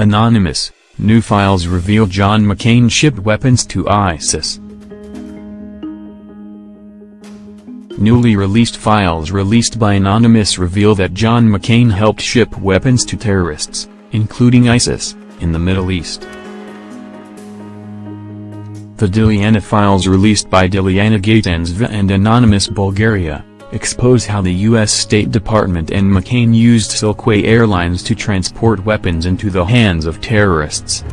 Anonymous, new files reveal John McCain shipped weapons to ISIS. Newly released files released by Anonymous reveal that John McCain helped ship weapons to terrorists, including ISIS, in the Middle East. The Dilyana files released by Dilyana Gaytandzhieva and Anonymous Bulgaria, expose how the U.S. State Department and McCain used Silk Way Airlines to transport weapons into the hands of terrorists.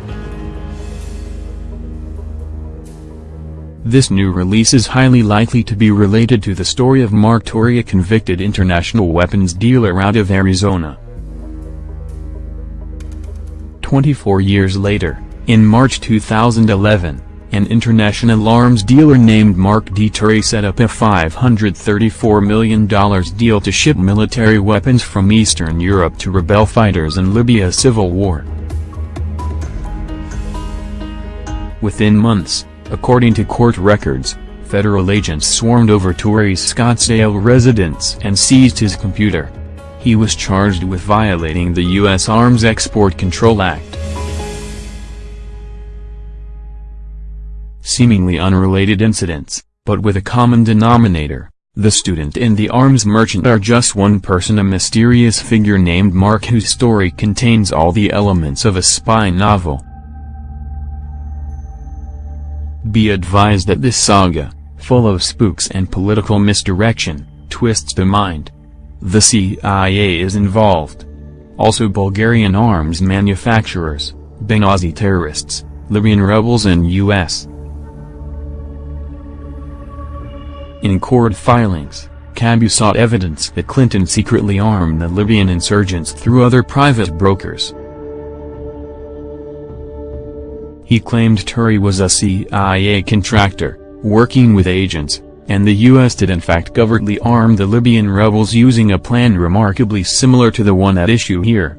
This new release is highly likely to be related to the story of Mark Turi a convicted international weapons dealer out of Arizona. 24 years later, in March 2011, an international arms dealer named Mark D. Turi set up a $534 million deal to ship military weapons from Eastern Europe to rebel fighters in Libya's civil war. Within months, According to court records, federal agents swarmed over Turi's Scottsdale residence and seized his computer. He was charged with violating the U.S. Arms Export Control Act. Seemingly unrelated incidents, but with a common denominator, the student and the arms merchant are just one person a mysterious figure named Mark whose story contains all the elements of a spy novel. Be advised that this saga, full of spooks and political misdirection, twists the mind. The CIA is involved. Also Bulgarian arms manufacturers, Benghazi terrorists, Libyan rebels and U.S. In court filings, Cabou sought evidence that Clinton secretly armed the Libyan insurgents through other private brokers. He claimed Turi was a CIA contractor, working with agents, and the U.S. did in fact covertly arm the Libyan rebels using a plan remarkably similar to the one at issue here.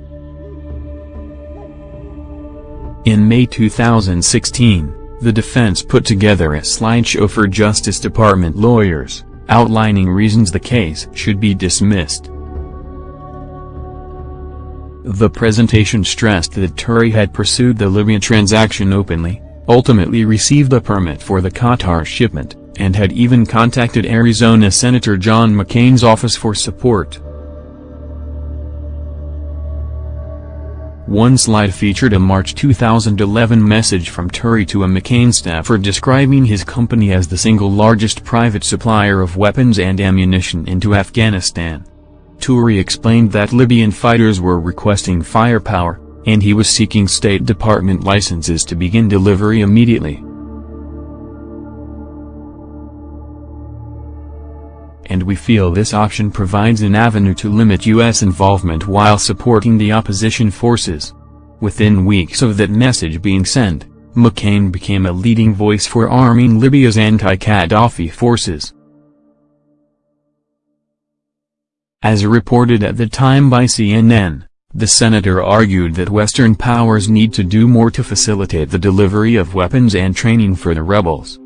In May 2016, the defense put together a slideshow for Justice Department lawyers, outlining reasons the case should be dismissed. The presentation stressed that Turi had pursued the Libya transaction openly, ultimately received a permit for the Qatar shipment, and had even contacted Arizona Senator John McCain's office for support. One slide featured a March 2011 message from Turi to a McCain staffer describing his company as the single largest private supplier of weapons and ammunition into Afghanistan. Turi explained that Libyan fighters were requesting firepower, and he was seeking State Department licenses to begin delivery immediately. And we feel this option provides an avenue to limit U.S. involvement while supporting the opposition forces. Within weeks of that message being sent, McCain became a leading voice for arming Libya's anti-Gaddafi forces. As reported at the time by CNN, the senator argued that Western powers need to do more to facilitate the delivery of weapons and training for the rebels.